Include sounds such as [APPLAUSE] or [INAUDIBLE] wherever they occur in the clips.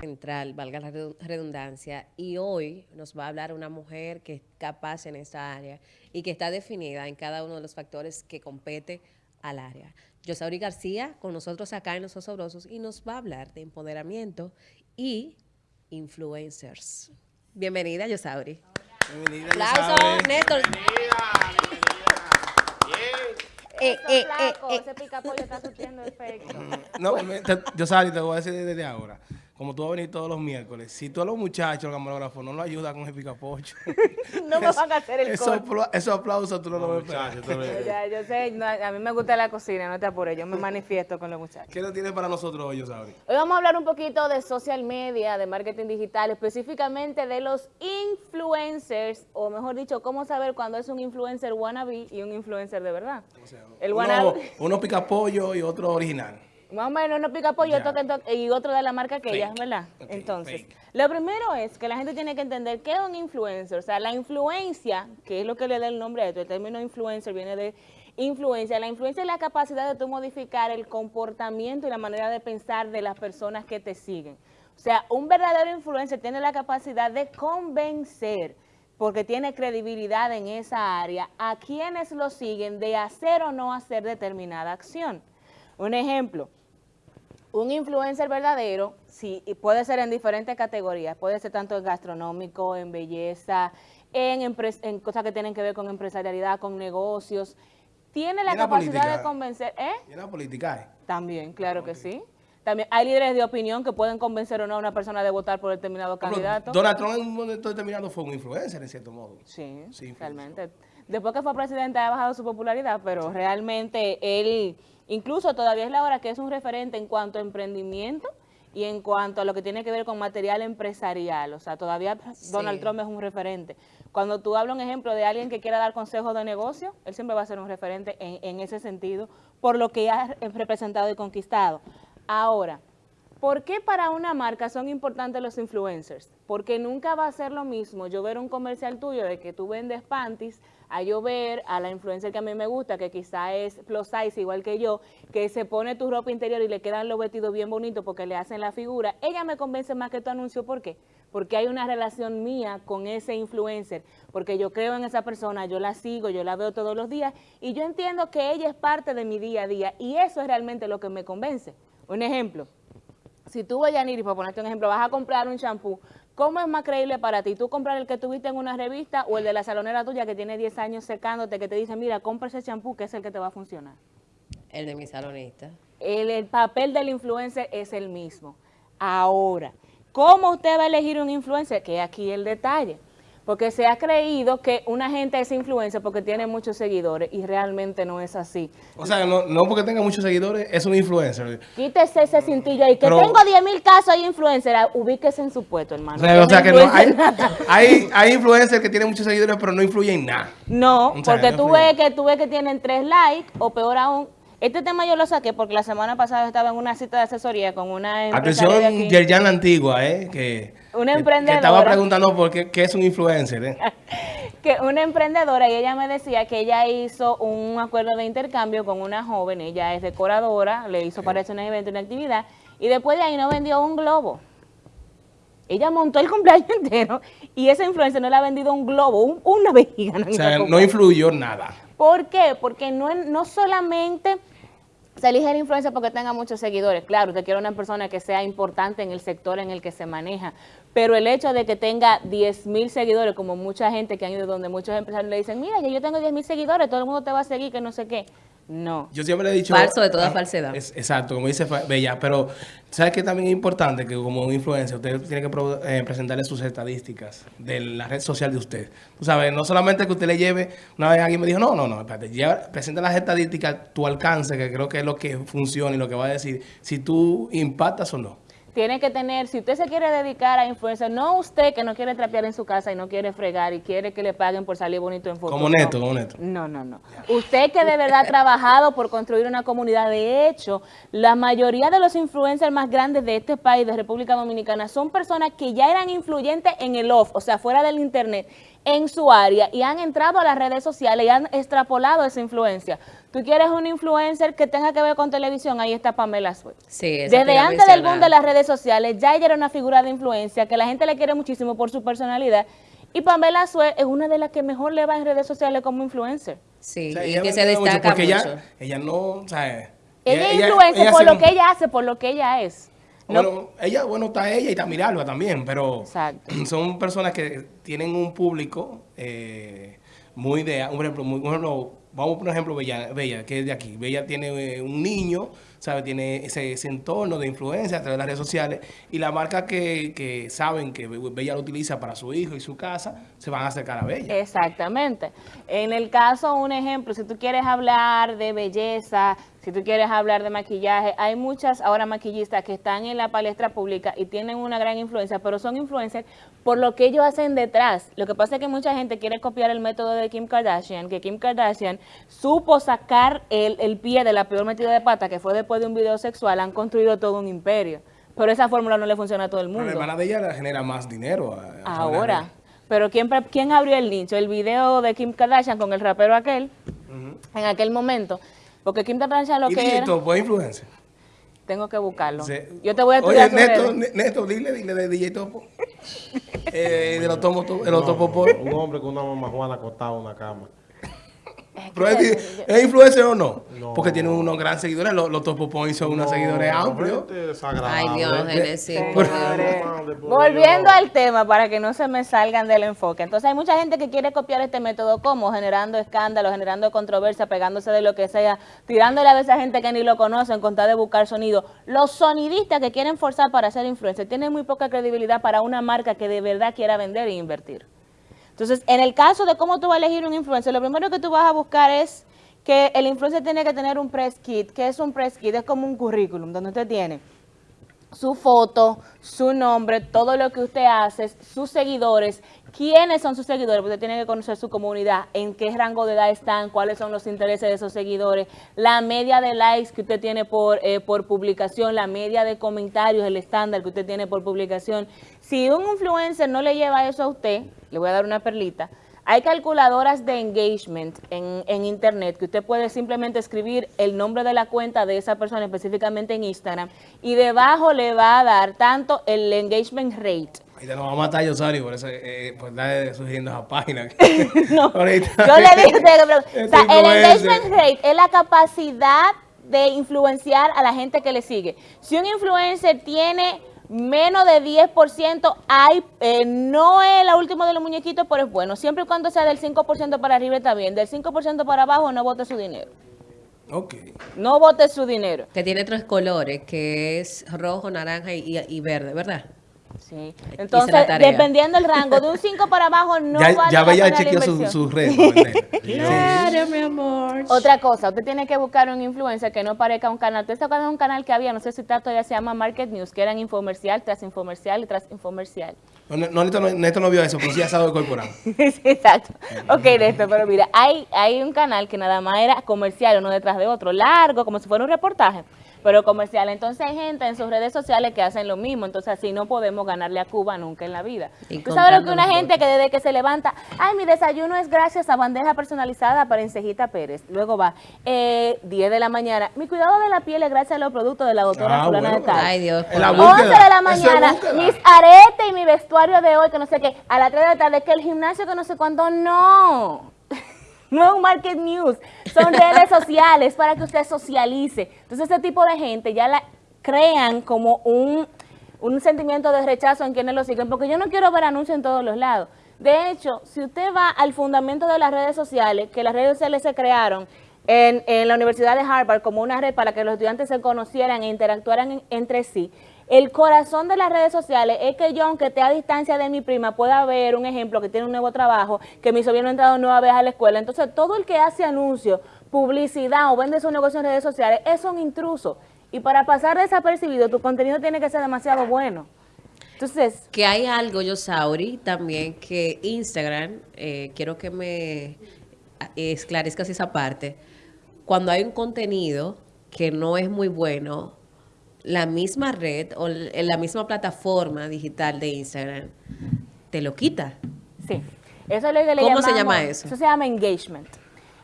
central, valga la redundancia, y hoy nos va a hablar una mujer que es capaz en esta área y que está definida en cada uno de los factores que compete al área. Yosauri García, con nosotros acá en Los Osobrosos, y nos va a hablar de empoderamiento y influencers. Bienvenida, Yosauri. Bienvenida, Aplausos, Néstor. Eh, eh, eh, eh, ese picapollo está surtiendo efecto. No, yo sabes, te voy a decir desde ahora como tú vas a venir todos los miércoles, si todos los muchachos, los camarógrafos, no lo ayudan con el picapocho. [LAUGHS] no me van a hacer el eso, Esos aplausos tú no, lo ves. [LAUGHS] ya, yo sé, a mí me gusta la cocina, no te apures, yo me manifiesto con los muchachos. ¿Qué lo tienes para nosotros hoy, Osabri? Hoy vamos a hablar un poquito de social media, de marketing digital, específicamente de los influencers, o mejor dicho, cómo saber cuándo es un influencer wannabe y un influencer de verdad. El wannabe. Uno, pica pollo y otro original. Más o menos no pica pollo y otro de la marca que ella, ¿verdad? Entonces, lo primero es que la gente tiene que entender qué es un influencer. O sea, la influencia, que es lo que le da el nombre a esto, el término influencer viene de influencia. La influencia es la capacidad de tú modificar el comportamiento y la manera de pensar de las personas que te siguen. O sea, un verdadero influencer tiene la capacidad de convencer, porque tiene credibilidad en esa área, a quienes lo siguen de hacer o no hacer determinada acción. Un ejemplo, un influencer verdadero sí, puede ser en diferentes categorías, puede ser tanto en gastronómico, en belleza, en, en cosas que tienen que ver con empresarialidad, con negocios. Tiene la capacidad de convencer, ¿eh? ¿Y la política ¿eh? También, claro que sí. También hay líderes de opinión que pueden convencer o no a una persona de votar por determinado candidato. Donald Trump en un momento determinado fue un influencer, en cierto modo. Sí, sí realmente. Después que fue presidente ha bajado su popularidad, pero realmente él Incluso todavía es la hora que es un referente en cuanto a emprendimiento y en cuanto a lo que tiene que ver con material empresarial. O sea, todavía Donald Trump es un referente. Cuando tú hablas un ejemplo de alguien que quiera dar consejos de negocio, él siempre va a ser un referente en, en ese sentido, por lo que ha representado y conquistado. Ahora, ¿Por qué para una marca son importantes los influencers? Porque nunca va a ser lo mismo yo ver un comercial tuyo de que tú vendes panties a yo ver a la influencer que a mí me gusta, que quizá es plus size igual que yo, que se pone tu ropa interior y le quedan los vestidos bien bonitos porque le hacen la figura. Ella me convence más que tu anuncio. ¿Por qué? Porque hay una relación mía con ese influencer, porque yo creo en esa persona, yo la sigo, yo la veo todos los días y yo entiendo que ella es parte de mi día a día y eso es realmente lo que me convence. Un ejemplo si tú, Yaniri, para ponerte un ejemplo, vas a comprar un champú, ¿cómo es más creíble para ti? ¿Tú comprar el que tuviste en una revista o el de la salonera tuya que tiene 10 años secándote, que te dice, mira, compra ese champú que es el que te va a funcionar? El de mi salonista. El, el papel del influencer es el mismo. Ahora, ¿cómo usted va a elegir un influencer? Que aquí el detalle porque se ha creído que una gente es influencer porque tiene muchos seguidores y realmente no es así. O sea, no, no porque tenga muchos seguidores es un influencer. Quítese ese cintillo ahí, que tengo 10 mil casos de influencer, ah, ubíquese en su puesto, hermano. O sea, que no, [LAUGHS] hay, hay, influencers que tienen muchos seguidores pero no influyen en nada. No, porque tú, ves que, tú ves que tienen tres likes o peor aún, este tema yo lo saqué porque la semana pasada estaba en una cita de asesoría con una Atención, Yerjan la Antigua, ¿eh? Que, una emprendedora. Que estaba preguntando por qué, qué es un influencer, ¿eh? [LAUGHS] que una emprendedora y ella me decía que ella hizo un acuerdo de intercambio con una joven, ella es decoradora, le hizo para un evento, una actividad, y después de ahí no vendió un globo. Ella montó el [LAUGHS] cumpleaños entero y esa influencer no le ha vendido un globo, una vejiga. o sea, no influyó nada. ¿Por qué? Porque no, no solamente se elige la influencia porque tenga muchos seguidores. Claro, usted quiere una persona que sea importante en el sector en el que se maneja, pero el hecho de que tenga 10 mil seguidores, como mucha gente que han ido donde muchos empresarios le dicen, mira, yo tengo 10 mil seguidores, todo el mundo te va a seguir, que no sé qué. No. Yo siempre le he dicho... Falso de toda ah, falsedad. exacto, como dice Bella, pero ¿sabes que también es importante que como un influencer usted tiene que eh, presentarle sus estadísticas de la red social de usted? Tú sabes, no solamente que usted le lleve, una vez alguien me dijo, no, no, no, espérate, presenta las estadísticas, tu alcance, que creo que es lo que funciona y lo que va a decir si tú impactas o no tiene que tener, si usted se quiere dedicar a influencer, no usted que no quiere trapear en su casa y no quiere fregar y quiere que le paguen por salir bonito en foto. Como neto, como neto. No, no, no. Usted que de verdad ha trabajado por construir una comunidad. De hecho, la mayoría de los influencers más grandes de este país, de República Dominicana, son personas que ya eran influyentes en el off, o sea, fuera del internet, en su área y han entrado a las redes sociales y han extrapolado esa influencia. Tú quieres un influencer que tenga que ver con televisión, ahí está Pamela Suet. Sí, Desde antes del boom de las redes sociales, ya ella era una figura de influencia que la gente le quiere muchísimo por su personalidad. Y Pamela Suet es una de las que mejor le va en redes sociales como influencer. Sí, O sea, y que se mucho destaca porque mucho. Ella, ella no, o sea, Ella, es influencer por lo que ella hace, por lo que ella es. No- Bueno, ella, bueno, está ella y está Miralba también, pero Exacto. [CLEARS THROAT] son personas que tienen un público eh, muy de, por ejemplo, muy- por ejemplo, vamos por ejemplo Bella, Bella, que es de aquí. Bella tiene eh, un niño, ¿sabe? Tiene ese, ese entorno de influencia a través de las redes sociales y la marca que, que saben que Bella lo utiliza para su hijo y su casa, se van a acercar a Bella. Exactamente. En el caso, un ejemplo, si tú quieres hablar de belleza, si tú quieres hablar de maquillaje, hay muchas ahora maquillistas que están en la palestra pública y tienen una gran influencia, pero son influencers por lo que ellos hacen detrás. Lo que pasa es que mucha gente quiere copiar el método de Kim Kardashian, que Kim Kardashian supo sacar el, el pie de la peor metida de pata, que fue después de un video sexual, han construido todo un imperio. Pero esa fórmula no le funciona a todo el Pero mundo. la hermana de ella genera más dinero. a- a Ahora. Pero ¿quién, ¿quién abrió el nicho? El video de Kim Kardashian con el rapero aquel, en aquel momento. Porque Kim Kardashian lo y que DJ era... Topo es influencer. Tengo que buscarlo. Sí. Yo te voy a Oye, estudiar sus Neto, redes. Neto, dile, dile de DJ Topo. [LAUGHS] eh, de los tomo, de los No, topo por. Un hombre con una mamá Juana acostado en una cama. Pero es, ¿Es influencer o no? No. Porque tiene unos grandes seguidores. Los, los Topo Points son unos seguidores amplios. Ay, Dios, Genesis. Volviendo al tema para que no se me salgan del enfoque. Entonces hay mucha gente que quiere copiar este método como generando escándalos, generando controversia, pegándose de lo que sea, tirándole a veces a gente que ni lo conocen con tal de buscar sonido. Los sonidistas que quieren forzar para ser influencers tienen muy poca credibilidad para una marca que de verdad quiera vender e invertir. Entonces, en el caso de cómo tú vas a elegir un influencer, lo primero que tú vas a buscar es que el influencer tiene que tener un press kit. ¿Qué es un press kit? Es como un currículum donde usted tiene su foto, su nombre, todo lo que usted hace, sus seguidores, quiénes son sus seguidores, usted tiene que conocer su comunidad, en qué rango de edad están, cuáles son los intereses de esos seguidores, la media de likes que usted tiene por, eh, por publicación, la media de comentarios, el estándar que usted tiene por publicación. Si un influencer no le lleva eso a usted, le voy a dar una perlita, hay calculadoras de engagement en, en internet que usted puede simplemente escribir el nombre de la cuenta de esa persona específicamente en Instagram y debajo le va a dar tanto el engagement rate. Ahí te nos va a matar Yosario por eso, eh, por estar sugiriendo esa página. [LAUGHS] [LAUGHS] No, Ahorita. yo le dije. [LAUGHS] O sea, el engagement rate es la capacidad de influenciar a la gente que le sigue. Si un influencer tiene menos de 10%, hay, eh, no es la última de los muñequitos, pero es bueno. Siempre y cuando sea del 5% para arriba está bien. Del 5% para abajo no vote su dinero. Ok. No vote su dinero. Que tiene tres colores, que es rojo, naranja y, y verde, ¿verdad? Sí. Entonces, dependiendo del rango, de un 5 para abajo [LAUGHS] no ya vale ya la chequeó su, inversión. su red. para vender. [LAUGHS] Claro, mi amor. Otra cosa, usted tiene que buscar un influencer que no parezca un canal. Usted se acuerda de un canal que había, no sé si está todavía, se llama Market News, que eran infomercial tras infomercial y tras infomercial. No, no, Neto, no, Neto no vio eso, pero sí asado de corporal. [LAUGHS] Sí, exacto. Ok, de esto, pero mira, hay, hay un canal que nada más era comercial, uno detrás de otro, largo, como si fuera un reportaje, pero comercial. Entonces hay gente en sus redes sociales que hacen lo mismo, entonces así no podemos ganarle a Cuba nunca en la vida. Y Tú sabes lo que una gente que desde que se levanta, ay, mi desayuno es gracias a bandeja personalizada para Encejita Pérez. Luego va, eh, 10 de la mañana, mi cuidado de la piel es gracias a los productos de la doctora Ah, fulana bueno. de tal. Ay, Dios. En la por búsqueda. 11 de la mañana, mis aretes y mi vestuario de hoy, que no sé qué, a las 3 de la tarde, que el gimnasio, que no sé cuándo, no. No es un market news, son [LAUGHS] redes sociales para que usted socialice. Entonces, ese tipo de gente ya la crean como un, un sentimiento de rechazo en quienes lo siguen, porque yo no quiero ver anuncios en todos los lados. De hecho, si usted va al fundamento de las redes sociales, que las redes sociales se crearon en, en la Universidad de Harvard como una red para que los estudiantes se conocieran e interactuaran en- entre sí, el corazón de las redes sociales es que yo, aunque esté a distancia de mi prima, pueda ver un ejemplo que tiene un nuevo trabajo, que mi sobrino ha entrado nueva vez a la escuela. Entonces, todo el que hace anuncios, publicidad o vende su negocio en redes sociales es un intruso. Y para pasar desapercibido, tu contenido tiene que ser demasiado bueno. Entonces, Que hay algo, yo Sauri, también que Instagram, eh, quiero que me esclarezcas esa parte. Cuando hay un contenido que no es muy bueno, la misma red o l- la misma plataforma digital de Instagram te lo quita. sí. Eso es lo que le ¿Cómo se llama eso? Eso se llama engagement.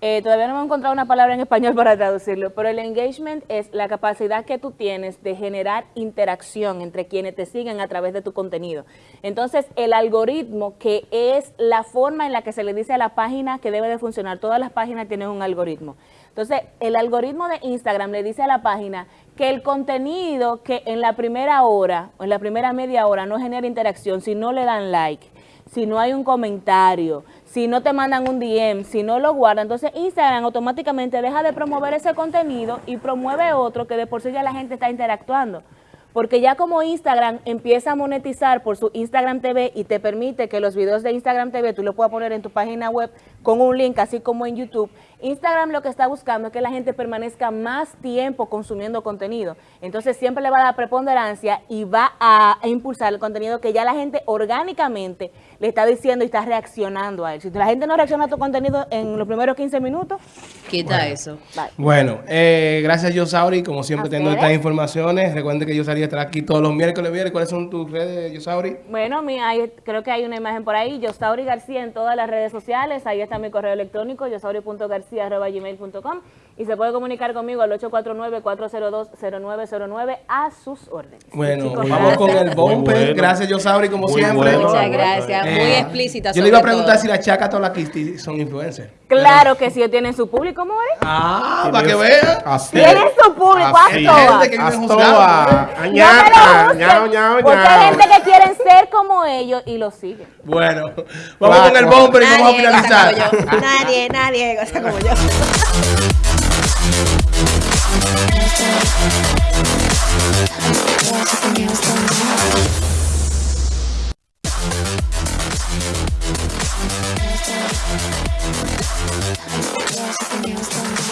Eh, todavía no hemos encontrado una palabra en español [LAUGHS] para traducirlo, pero el engagement es la capacidad que tú tienes de generar interacción entre quienes te siguen a través de tu contenido. Entonces, el algoritmo, que es la forma en la que se le dice a la página que debe de funcionar, todas las páginas tienen un algoritmo. Entonces, el algoritmo de Instagram le dice a la página que el contenido que en la primera hora o en la primera media hora no genera interacción, si no le dan like, si no hay un comentario, si no te mandan un DM, si no lo guardan, entonces Instagram automáticamente deja de promover ese contenido y promueve otro que de por sí ya la gente está interactuando. Porque ya como Instagram empieza a monetizar por su Instagram TV y te permite que los videos de Instagram TV tú los puedas poner en tu página web con un link, así como en YouTube, Instagram lo que está buscando es que la gente permanezca más tiempo consumiendo contenido. Entonces siempre le va a dar preponderancia y va a, a impulsar el contenido que ya la gente orgánicamente le está diciendo y está reaccionando a él. Si la gente no reacciona a tu contenido en los primeros 15 minutos, Quita eso. bye. Bueno, eh, gracias Yosauri, como siempre ¿A teniendo ustedes? estas informaciones. Recuerden que Yosauri estará aquí todos los miércoles. miércoles. ¿Cuáles son tus redes, Yosauri? Bueno, mi, hay- creo que hay una imagen por ahí, Yosauri García en todas las redes sociales, ahí está mi correo electrónico, yosauri.garcía.gmail.com y se puede comunicar conmigo al 849-402-0909 a sus órdenes. Bueno, Chicos, vamos con el bumper. Bueno. Gracias, Yosauri, como Muy siempre. bueno. Muchas gracias. no, Muy Eh, explícita. Yo le iba a preguntar todo. si la Chaca o la Kisti son influencers. Claro que sí, tienen su público, More. Ah, para que vean. Así. Tienen su público, Así. haz gente que vive Haz juzgando. toa. No me lo Añaca. busquen, Ñao, ñao, porque hay gente que quieren ser como ellos y lo siguen. Bueno, vamos con el bumper y vamos a finalizar. como yo. Nadie, nadie goza como yo. Use them.